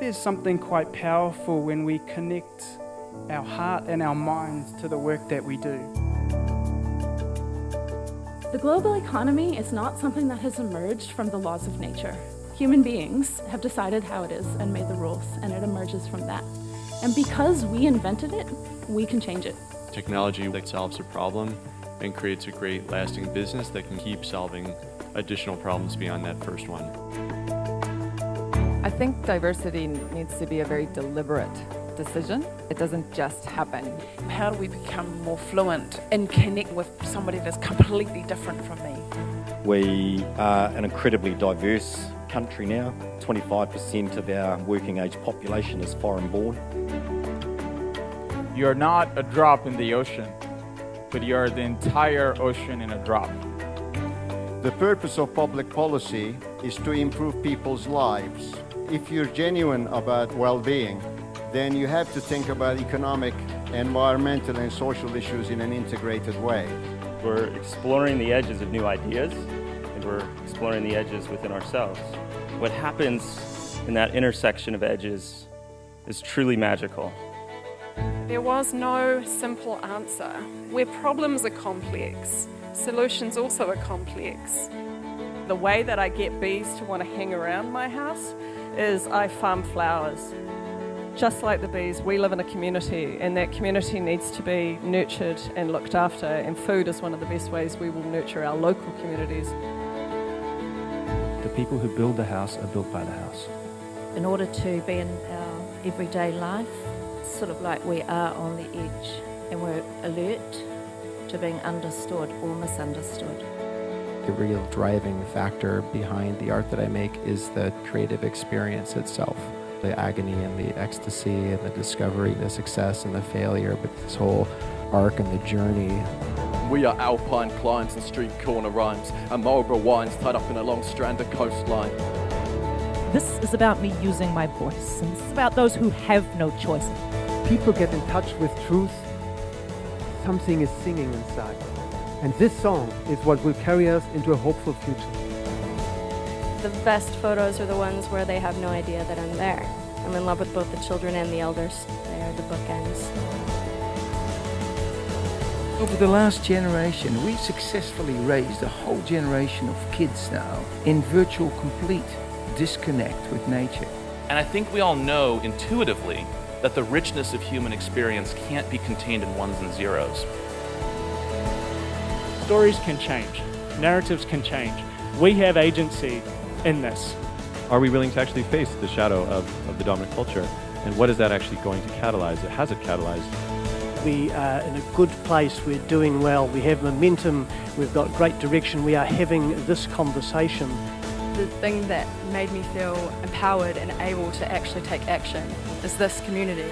there's something quite powerful when we connect our heart and our minds to the work that we do. The global economy is not something that has emerged from the laws of nature. Human beings have decided how it is and made the rules, and it emerges from that. And because we invented it, we can change it. Technology that solves a problem and creates a great lasting business that can keep solving additional problems beyond that first one. I think diversity needs to be a very deliberate decision. It doesn't just happen. How do we become more fluent and connect with somebody that's completely different from me? We are an incredibly diverse country now. 25% of our working age population is foreign born. You're not a drop in the ocean, but you're the entire ocean in a drop. The purpose of public policy is to improve people's lives. If you're genuine about well-being, then you have to think about economic, environmental and social issues in an integrated way. We're exploring the edges of new ideas and we're exploring the edges within ourselves. What happens in that intersection of edges is truly magical. There was no simple answer. Where problems are complex, solutions also are complex. The way that I get bees to want to hang around my house is I farm flowers. Just like the bees, we live in a community and that community needs to be nurtured and looked after and food is one of the best ways we will nurture our local communities. The people who build the house are built by the house. In order to be in our everyday life, sort of like we are on the edge and we're alert to being understood or misunderstood. The real driving factor behind the art that I make is the creative experience itself. The agony and the ecstasy and the discovery, the success and the failure, but this whole arc and the journey. We are alpine climbs and street corner rhymes, and Marlborough wines tied up in a long strand of coastline. This is about me using my voice, and it's about those who have no choice. People get in touch with truth, something is singing inside. And this song is what will carry us into a hopeful future. The best photos are the ones where they have no idea that I'm there. I'm in love with both the children and the elders. They are the bookends. Over the last generation, we successfully raised a whole generation of kids now in virtual complete disconnect with nature. And I think we all know intuitively that the richness of human experience can't be contained in ones and zeros. Stories can change, narratives can change. We have agency in this. Are we willing to actually face the shadow of, of the dominant culture? And what is that actually going to catalyze? It Has it catalyzed? We are in a good place, we're doing well, we have momentum, we've got great direction, we are having this conversation. The thing that made me feel empowered and able to actually take action is this community.